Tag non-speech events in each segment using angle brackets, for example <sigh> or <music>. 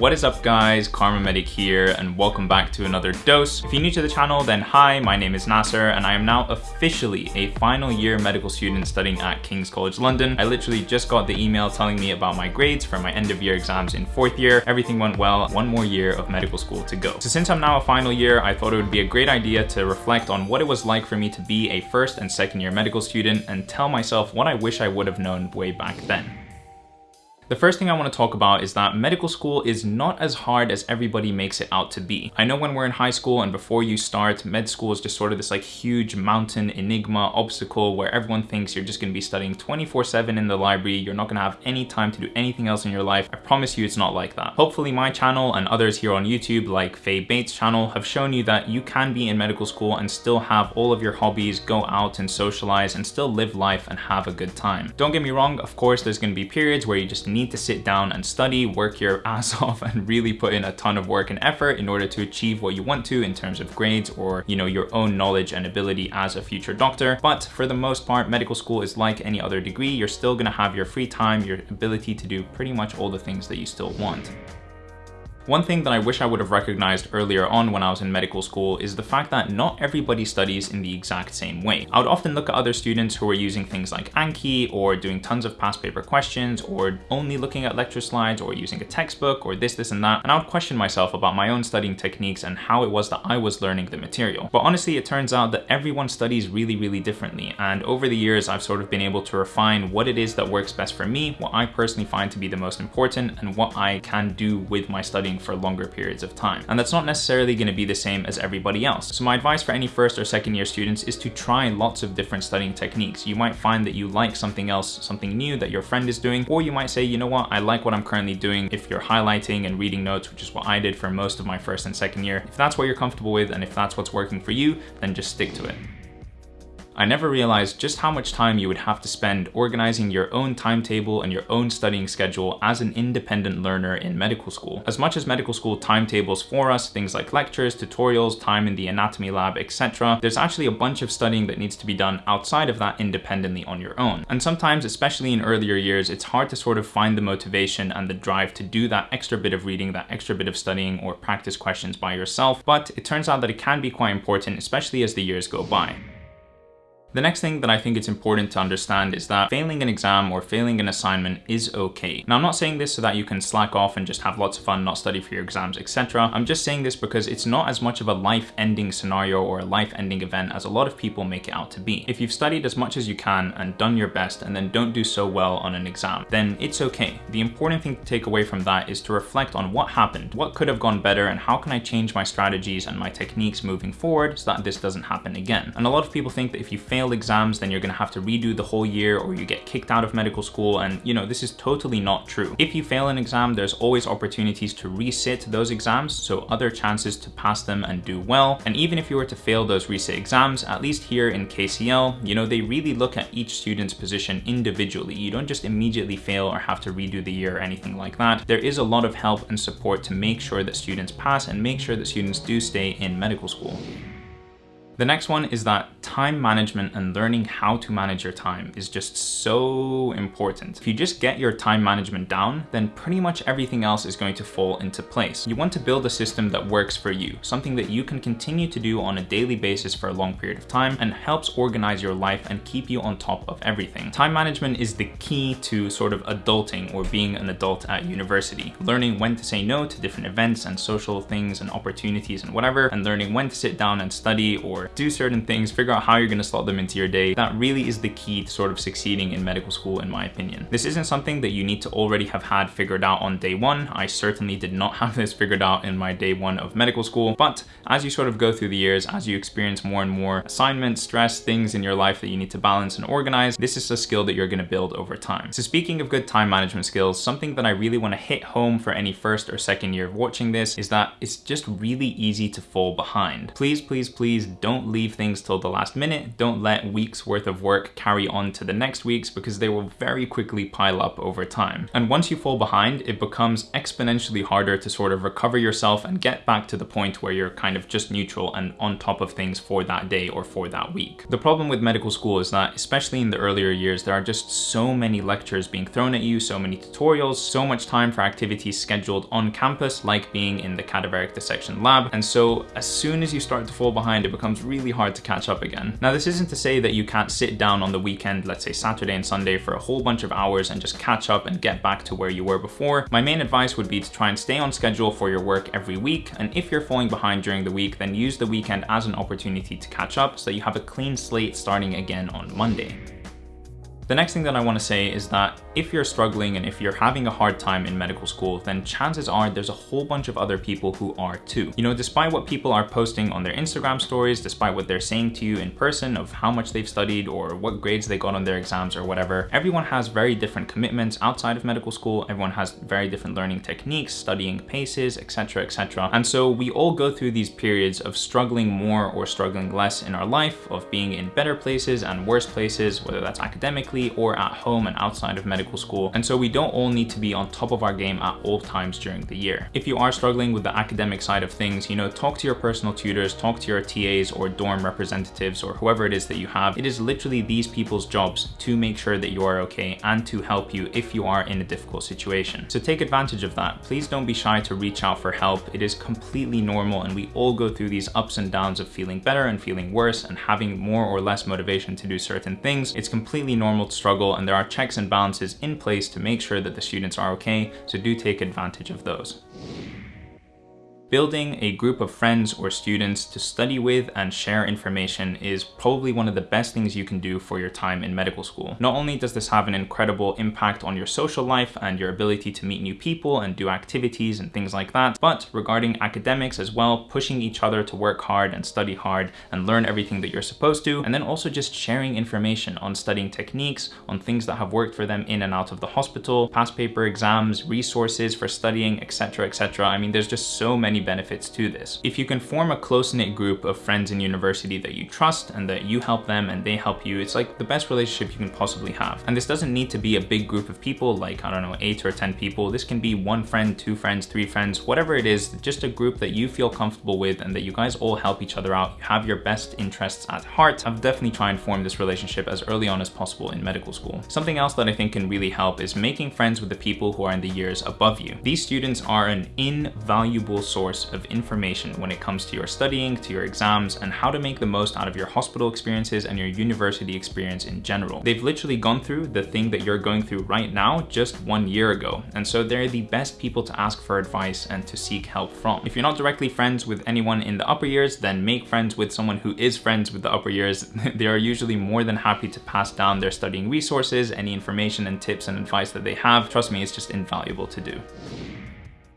What is up guys, KharmaMedic here and welcome back to another dose. If you're new to the channel then hi, my name is Nasser and I am now officially a final year medical student studying at King's College London. I literally just got the email telling me about my grades for my end of year exams in fourth year. Everything went well, one more year of medical school to go. So since I'm now a final year, I thought it would be a great idea to reflect on what it was like for me to be a first and second year medical student and tell myself what I wish I would have known way back then. The first thing I want to talk about is that medical school is not as hard as everybody makes it out to be. I know when we're in high school and before you start, med school is just sort of this like huge mountain enigma obstacle where everyone thinks you're just going to be studying 24 7 in the library. You're not going to have any time to do anything else in your life. I promise you it's not like that. Hopefully my channel and others here on YouTube like Faye Bates channel have shown you that you can be in medical school and still have all of your hobbies, go out and socialize and still live life and have a good time. Don't get me wrong, of course there's going to be periods where you just need need to sit down and study, work your <laughs> ass off and really put in a ton of work and effort in order to achieve what you want to in terms of grades or, you know, your own knowledge and ability as a future doctor. But for the most part, medical school is like any other degree. You're still gonna have your free time, your ability to do pretty much all the things that you still want. One thing that I wish I would have recognized earlier on when I was in medical school is the fact that not everybody studies in the exact same way. I would often look at other students who are using things like Anki or doing tons of past paper questions or only looking at lecture slides or using a textbook or this, this and that. And I would question myself about my own studying techniques and how it was that I was learning the material. But honestly, it turns out that everyone studies really, really differently. And over the years, I've sort of been able to refine what it is that works best for me, what I personally find to be the most important and what I can do with my studying for longer periods of time. And that's not necessarily going to be the same as everybody else. So my advice for any first or second year students is to try lots of different studying techniques. You might find that you like something else, something new that your friend is doing, or you might say, you know what, I like what I'm currently doing. If you're highlighting and reading notes, which is what I did for most of my first and second year, if that's what you're comfortable with and if that's what's working for you, then just stick to it. I never realized just how much time you would have to spend organizing your own timetable and your own studying schedule as an independent learner in medical school. As much as medical school timetables for us, things like lectures, tutorials, time in the anatomy lab, etc., there's actually a bunch of studying that needs to be done outside of that independently on your own. And sometimes, especially in earlier years, it's hard to sort of find the motivation and the drive to do that extra bit of reading, that extra bit of studying or practice questions by yourself, but it turns out that it can be quite important, especially as the years go by. The next thing that I think it's important to understand is that failing an exam or failing an assignment is okay. Now I'm not saying this so that you can slack off and just have lots of fun, not study for your exams, etc. I'm just saying this because it's not as much of a life-ending scenario or a life-ending event as a lot of people make it out to be. If you've studied as much as you can and done your best and then don't do so well on an exam, then it's okay. The important thing to take away from that is to reflect on what happened, what could have gone better, and how can I change my strategies and my techniques moving forward so that this doesn't happen again. And a lot of people think that if you fail failed exams, then you're gonna have to redo the whole year or you get kicked out of medical school. And you know, this is totally not true. If you fail an exam, there's always opportunities to resit those exams. So other chances to pass them and do well. And even if you were to fail those resit exams, at least here in KCL, you know, they really look at each student's position individually. You don't just immediately fail or have to redo the year or anything like that. There is a lot of help and support to make sure that students pass and make sure that students do stay in medical school. The next one is that time management and learning how to manage your time is just so important. If you just get your time management down, then pretty much everything else is going to fall into place. You want to build a system that works for you, something that you can continue to do on a daily basis for a long period of time and helps organize your life and keep you on top of everything. Time management is the key to sort of adulting or being an adult at university. Learning when to say no to different events and social things and opportunities and whatever, and learning when to sit down and study or do certain things, figure out how you're gonna slot them into your day. That really is the key to sort of succeeding in medical school, in my opinion. This isn't something that you need to already have had figured out on day one. I certainly did not <laughs> have this figured out in my day one of medical school, but as you sort of go through the years, as you experience more and more assignments, stress, things in your life that you need to balance and organize, this is a skill that you're gonna build over time. So speaking of good time management skills, something that I really wanna hit home for any first or second year of watching this is that it's just really easy to fall behind. Please, please, please don't don't leave things till the last minute. Don't let weeks worth of work carry on to the next weeks because they will very quickly pile up over time. And once you fall behind, it becomes exponentially harder to sort of recover yourself and get back to the point where you're kind of just neutral and on top of things for that day or for that week. The problem with medical school is that, especially in the earlier years, there are just so many lectures being thrown at you, so many tutorials, so much time for activities scheduled on campus, like being in the cadaveric dissection lab. And so as soon as you start to fall behind, it becomes really hard to catch up again. Now, this isn't to say that you can't sit down on the weekend, let's say Saturday and Sunday for a whole bunch of hours and just catch up and get back to where you were before. My main advice would be to try and stay on schedule for your work every week. And if you're falling behind during the week, then use the weekend as an opportunity to catch up so you have a clean slate starting again on Monday. The next thing that I want to say is that if you're struggling and if you're having a hard time in medical school, then chances are there's a whole bunch of other people who are too. You know, despite what people are posting on their Instagram stories, despite what they're saying to you in person of how much they've studied or what grades they got on their exams or whatever, everyone has very different commitments outside of medical school. Everyone has very different learning techniques, studying paces, etc, etc. And so we all go through these periods of struggling more or struggling less in our life, of being in better places and worse places, whether that's academically, or at home and outside of medical school. And so we don't all need to be on top of our game at all times during the year. If you are struggling with the academic side of things, you know, talk to your personal tutors, talk to your TAs or dorm representatives or whoever it is that you have. It is literally these people's jobs to make sure that you are okay and to help you if you are in a difficult situation. So take advantage of that. Please don't be shy to reach out for help. It is completely normal and we all go through these ups and downs of feeling better and feeling worse and having more or less motivation to do certain things. It's completely normal struggle and there are checks and balances in place to make sure that the students are okay, so do take advantage of those. Building a group of friends or students to study with and share information is probably one of the best things you can do for your time in medical school. Not only does this have an incredible impact on your social life and your ability to meet new people and do activities and things like that, but regarding academics as well, pushing each other to work hard and study hard and learn everything that you're supposed to, and then also just sharing information on studying techniques, on things that have worked for them in and out of the hospital, past paper exams, resources for studying, etc, etc. I mean, there's just so many benefits to this. If you can form a close-knit group of friends in university that you trust and that you help them and they help you, it's like the best relationship you can possibly have. And this doesn't need to be a big group of people, like, I don't know, eight or 10 people. This can be one friend, two friends, three friends, whatever it is, just a group that you feel comfortable with and that you guys all help each other out. You have your best interests at heart. I've definitely tried and form this relationship as early on as possible in medical school. Something else that I think can really help is making friends with the people who are in the years above you. These students are an invaluable source source of information when it comes to your studying, to your exams, and how to make the most out of your hospital experiences and your university experience in general. They've literally gone through the thing that you're going through right now just one year ago, and so they're the best people to ask for advice and to seek help from. If you're not directly friends with anyone in the upper years, then make friends with someone who is friends with the upper years. <laughs> they are usually more than happy to pass down their studying resources, any information and tips and advice that they have. Trust me, it's just invaluable to do.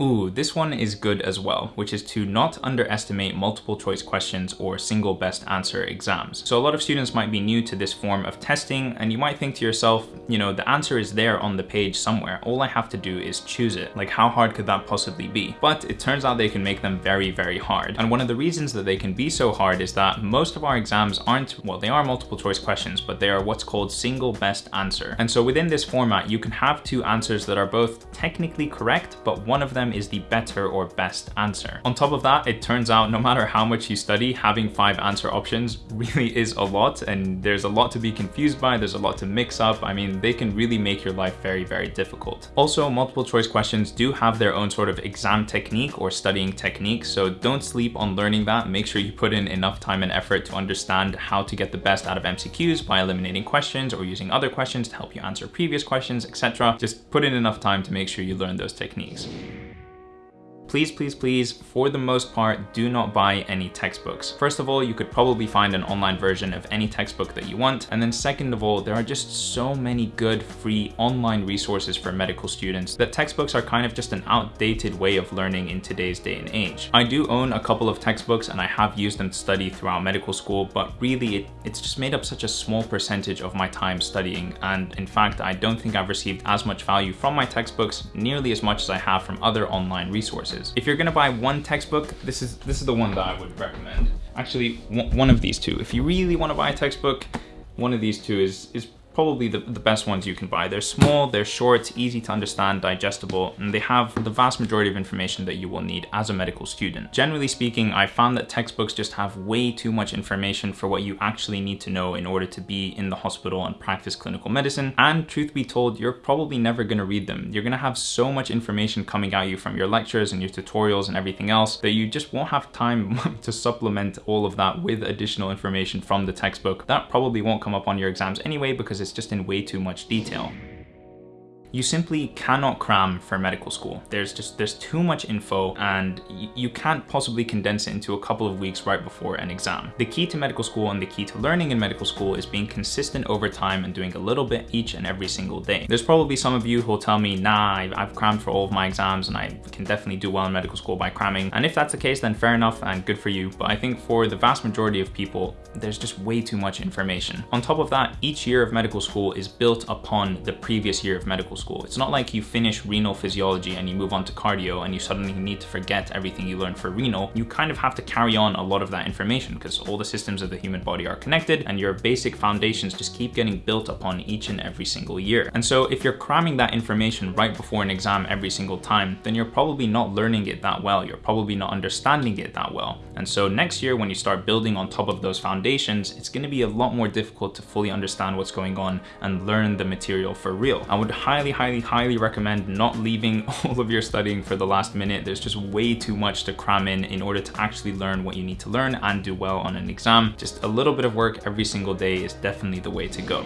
Ooh, this one is good as well, which is to not underestimate multiple choice questions or single best answer exams. So a lot of students might be new to this form of testing and you might think to yourself, you know, the answer is there on the page somewhere. All I have to do is choose it. Like how hard could that possibly be? But it turns out they can make them very, very hard. And one of the reasons that they can be so hard is that most of our exams aren't, well, they are multiple choice questions, but they are what's called single best answer. And so within this format, you can have two answers that are both technically correct, but one of them is the better or best answer. On top of that, it turns out no matter how much you study, having five answer options <laughs> really is a lot and there's a lot to be confused by, there's a lot to mix up. I mean, they can really make your life very, very difficult. Also, multiple choice questions do have their own sort of exam technique or studying technique, so don't sleep on learning that. Make sure you put in enough time and effort to understand how to get the best out of MCQs by eliminating questions or using other questions to help you answer previous questions, etc. Just put in enough time to make sure you learn those techniques please, please, please, for the most part, do not buy any textbooks. First of all, you could probably find an online version of any textbook that you want. And then second of all, there are just so many good free online resources for medical students that textbooks are kind of just an outdated way of learning in today's day and age. I do own a couple of textbooks and I have used them to study throughout medical school, but really it, it's just made up such a small percentage of my time studying. And in fact, I don't think I've received as much value from my textbooks nearly as much as I have from other online resources. If you're gonna buy one textbook, this is this is the one that I would recommend. Actually, one of these two. If you really wanna buy a textbook, one of these two is, is probably the, the best ones you can buy. They're small, they're short, easy to understand, digestible, and they have the vast majority of information that you will need as a medical student. Generally speaking, I found that textbooks just have way too much information for what you actually need to know in order to be in the hospital and practice clinical medicine. And truth be told, you're probably never gonna read them. You're gonna have so much information coming at you from your lectures and your tutorials and everything else that you just won't have time <laughs> to supplement all of that with additional information from the textbook. That probably won't come up on your exams anyway because it's it's just in way too much detail. You simply cannot cram for medical school. There's just, there's too much info and you can't possibly condense it into a couple of weeks right before an exam. The key to medical school and the key to learning in medical school is being consistent over time and doing a little bit each and every single day. There's probably some of you who'll tell me, nah, I've crammed for all of my exams and I can definitely do well in medical school by cramming. And if that's the case, then fair enough and good for you. But I think for the vast majority of people, there's just way too much information. On top of that, each year of medical school is built upon the previous year of medical school. It's not like you finish renal physiology and you move on to cardio and you suddenly need to forget everything you learned for renal. You kind of have to carry on a lot of that information because all the systems of the human body are connected and your basic foundations just keep getting built upon each and every single year. And so if you're cramming that information right before an exam every single time, then you're probably not learning it that well. You're probably not understanding it that well. And so next year, when you start building on top of those foundations, it's gonna be a lot more difficult to fully understand what's going on and learn the material for real. I would highly, highly, highly recommend not leaving <laughs> all of your studying for the last minute. There's just way too much to cram in in order to actually learn what you need to learn and do well on an exam. Just a little bit of work every single day is definitely the way to go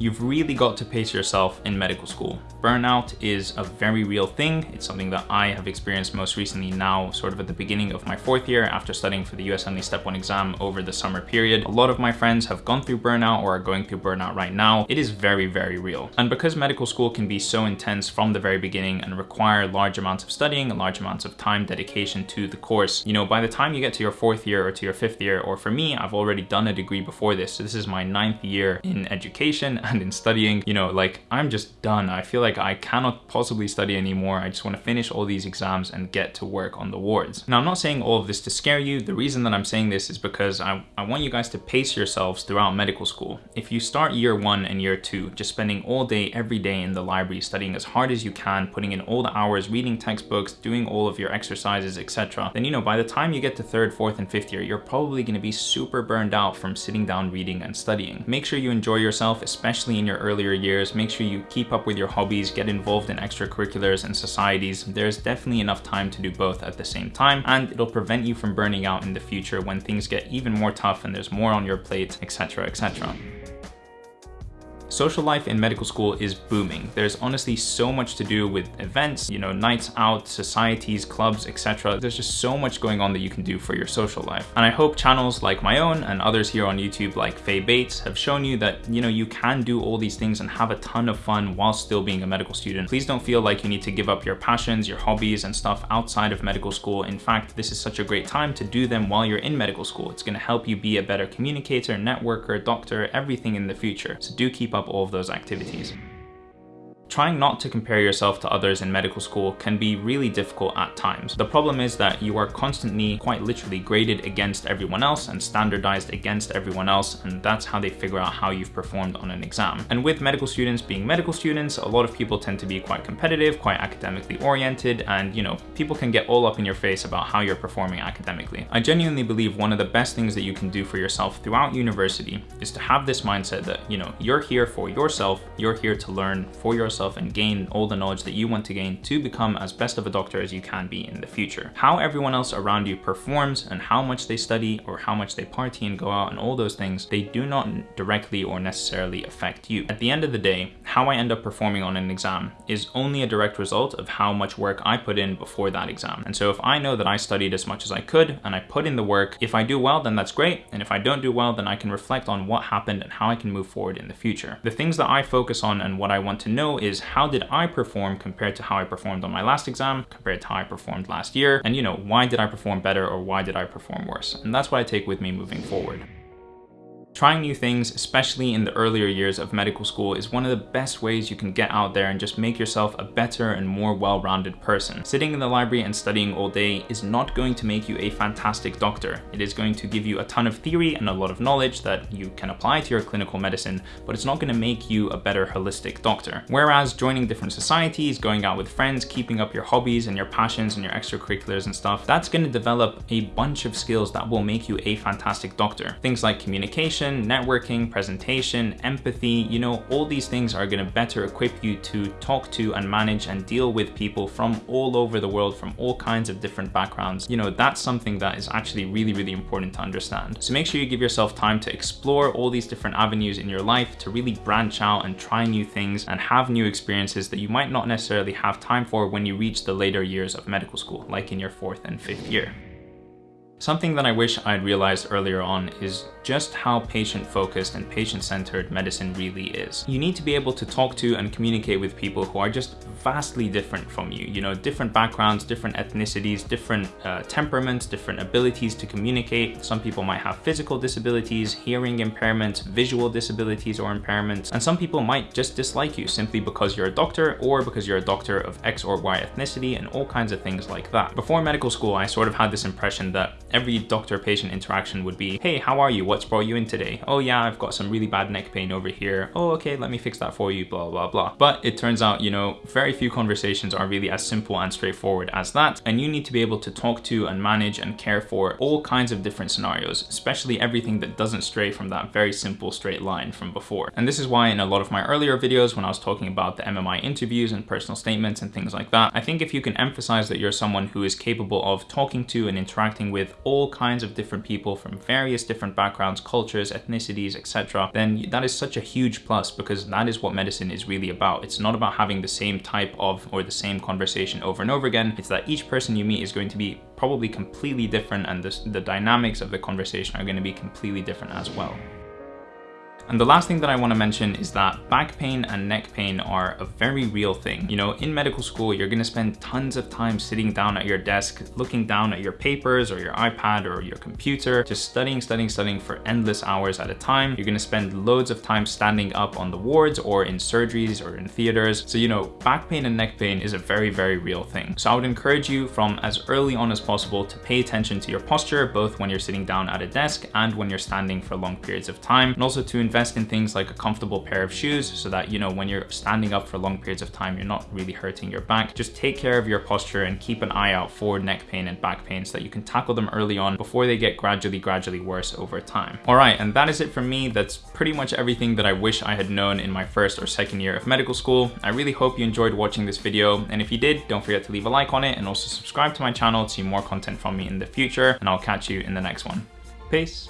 you've really got to pace yourself in medical school. Burnout is a very real thing. It's something that I have experienced most recently now, sort of at the beginning of my fourth year after studying for the USMLE Step 1 exam over the summer period. A lot of my friends have gone through burnout or are going through burnout right now. It is very, very real. And because medical school can be so intense from the very beginning and require large amounts of studying and large amounts of time dedication to the course, you know, by the time you get to your fourth year or to your fifth year, or for me, I've already done a degree before this. So this is my ninth year in education <laughs> and in studying, you know, like I'm just done. I feel like I cannot possibly study anymore. I just want to finish all these exams and get to work on the wards. Now, I'm not saying all of this to scare you. The reason that I'm saying this is because I, I want you guys to pace yourselves throughout medical school. If you start year one and year two, just spending all day, every day in the library, studying as hard as you can, putting in all the hours, reading textbooks, doing all of your exercises, etc., then, you know, by the time you get to third, fourth, and fifth year, you're probably going to be super burned out from sitting down reading and studying. Make sure you enjoy yourself, especially in your earlier years. Make sure you keep up with your hobbies, get involved in extracurriculars and societies. There's definitely enough time to do both at the same time, and it'll prevent you from burning out in the future when things get even more tough and there's more on your plate, etc, etc. Social life in medical school is booming. There's honestly so much to do with events, you know, nights out, societies, clubs, etc. There's just so much going on that you can do for your social life. And I hope channels like my own and others here on YouTube like Faye Bates have shown you that, you know, you can do all these things and have a ton of fun while still being a medical student. Please don't feel like you need to give up your passions, your hobbies and stuff outside of medical school. In fact, this is such a great time to do them while you're in medical school. It's gonna help you be a better communicator, networker, doctor, everything in the future. So do keep up up all of those activities. Trying not to compare yourself to others in medical school can be really difficult at times. The problem is that you are constantly, quite literally, graded against everyone else and standardized against everyone else, and that's how they figure out how you've performed on an exam. And with medical students being medical students, a lot of people tend to be quite competitive, quite academically oriented, and you know, people can get all up in your face about how you're performing academically. I genuinely believe one of the best things that you can do for yourself throughout university is to have this mindset that, you know, you're here for yourself, you're here to learn for yourself yourself and gain all the knowledge that you want to gain to become as best of a doctor as you can be in the future. How everyone else around you performs and how much they study or how much they party and go out and all those things, they do not directly or necessarily affect you. At the end of the day, how I end up performing on an exam is only a direct result of how much work I put in before that exam. And so if I know that I studied as much as I could and I put in the work, if I do well, then that's great. And if I don't do well, then I can reflect on what happened and how I can move forward in the future. The things that I focus on and what I want to know is is how did I perform compared to how I performed on my last exam, compared to how I performed last year, and you know, why did I perform better or why did I perform worse? And that's what I take with me moving forward. Trying new things, especially in the earlier years of medical school, is one of the best ways you can get out there and just make yourself a better and more well-rounded person. Sitting in the library and studying all day is not going to make you a fantastic doctor. It is going to give you a ton of theory and a lot of knowledge that you can apply to your clinical medicine, but it's not going to make you a better holistic doctor. Whereas joining different societies, going out with friends, keeping up your hobbies and your passions and your extracurriculars and stuff, that's going to develop a bunch of skills that will make you a fantastic doctor. Things like communication, networking, presentation, empathy, you know, all these things are going to better equip you to talk to and manage and deal with people from all over the world, from all kinds of different backgrounds. You know, that's something that is actually really, really important to understand. So make sure you give yourself time to explore all these different avenues in your life to really branch out and try new things and have new experiences that you might not necessarily have time for when you reach the later years of medical school, like in your fourth and fifth year. Something that I wish I'd realized earlier on is just how patient-focused and patient-centered medicine really is. You need to be able to talk to and communicate with people who are just vastly different from you. You know, different backgrounds, different ethnicities, different uh, temperaments, different abilities to communicate. Some people might have physical disabilities, hearing impairments, visual disabilities or impairments, and some people might just dislike you simply because you're a doctor or because you're a doctor of X or Y ethnicity and all kinds of things like that. Before medical school, I sort of had this impression that every doctor-patient interaction would be, hey, how are you? What's brought you in today? Oh yeah, I've got some really bad neck pain over here. Oh, okay, let me fix that for you, blah, blah, blah. But it turns out, you know, very few conversations are really as simple and straightforward as that. And you need to be able to talk to and manage and care for all kinds of different scenarios, especially everything that doesn't stray from that very simple straight line from before. And this is why in a lot of my earlier videos, when I was talking about the MMI interviews and personal statements and things like that, I think if you can emphasize that you're someone who is capable of talking to and interacting with all kinds of different people from various different backgrounds, cultures, ethnicities, etc., then that is such a huge plus because that is what medicine is really about. It's not about having the same type of or the same conversation over and over again. It's that each person you meet is going to be probably completely different and the, the dynamics of the conversation are going to be completely different as well. And the last thing that I want to mention is that back pain and neck pain are a very real thing. You know, in medical school, you're going to spend tons of time sitting down at your desk, looking down at your papers or your iPad or your computer, just studying, studying, studying for endless hours at a time. You're going to spend loads of time standing up on the wards or in surgeries or in theaters. So, you know, back pain and neck pain is a very, very real thing. So I would encourage you from as early on as possible to pay attention to your posture, both when you're sitting down at a desk and when you're standing for long periods of time, and also to invest invest in things like a comfortable pair of shoes so that, you know, when you're standing up for long periods of time, you're not really hurting your back. Just take care of your posture and keep an eye out for neck pain and back pain so that you can tackle them early on before they get gradually, gradually worse over time. All right, and that is it for me. That's pretty much everything that I wish I had known in my first or second year of medical school. I really hope you enjoyed watching this video. And if you did, don't forget to leave a like on it and also subscribe to my channel to see more content from me in the future. And I'll catch you in the next one. Peace.